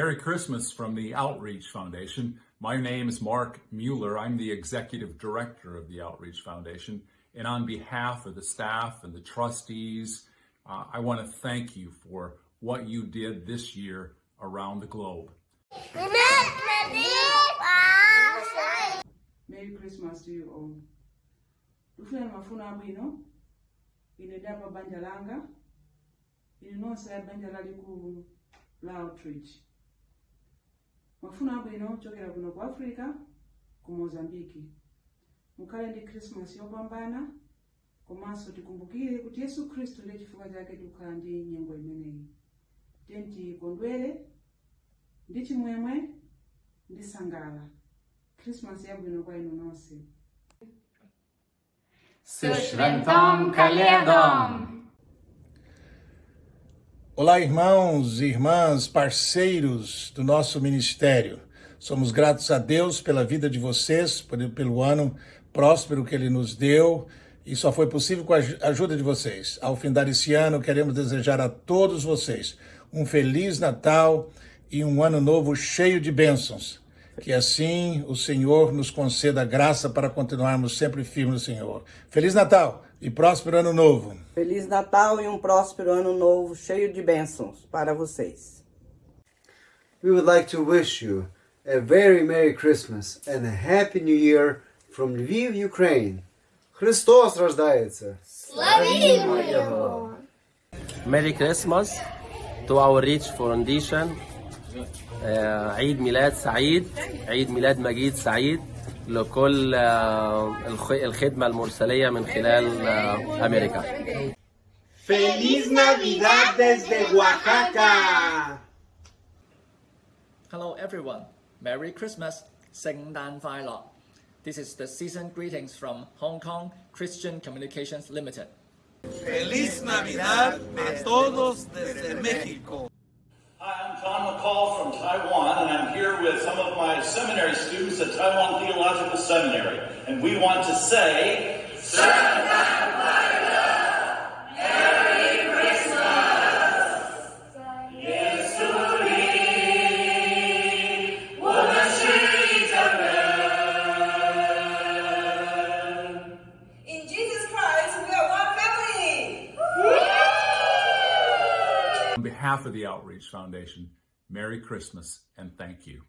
Merry Christmas from the Outreach Foundation. My name is Mark Mueller. I'm the Executive Director of the Outreach Foundation. And on behalf of the staff and the trustees, uh, I want to thank you for what you did this year around the globe. Merry Christmas to you all. Tufuna mafuno abwino ine banja langa ine banja lalikulu la outreach mafuno abwino kuchokera kuno ku africa ku mozambiki. Mukhale ndi christmas yopambana komanso tikumbukire kuti yesu khristu ndiye chifukwa chake tikukhala ndi nyengo imeneyi. Tiye tikondwere ndi chimwemwe ndi sangala christmas yabwino kwa inu nonse. Sushventom Kaledom. Olá, irmãos irmãs, parceiros do nosso ministério. Somos gratos a Deus pela vida de vocês, pelo ano próspero que Ele nos deu, e só foi possível com a aj- ajuda de vocês. Ao findar esse ano, queremos desejar a todos vocês um Feliz Natal e um ano novo cheio de bênçãos. Que assim o Senhor nos conceda graça para continuarmos sempre firmes no Senhor. Feliz Natal e próspero ano novo. Feliz Natal e um próspero ano novo cheio de bênçãos para vocês. We would like to wish you a very Merry Christmas and a Happy New Year from Lviv, Ukraine. Христос рождається! Merry Christmas to our Reach Foundation آه، عيد ميلاد سعيد عيد ميلاد مجيد سعيد لكل آه، الخ- الخدمة المرسلية من خلال آه، أمريكا ¡Feliz Navidad desde Oaxaca! Hello everyone, Merry Christmas, 圣诞快乐. This is the season greetings from Hong Kong Christian Communications Limited. Feliz Navidad a todos desde México. Hi, I'm Tom McCall from Taiwan, and I'm here with some of my seminary students at Taiwan Theological Seminary. And we want to say, every Christmas. In Jesus Christ, we are one family. On behalf of the Outreach Foundation, Merry Christmas and thank you.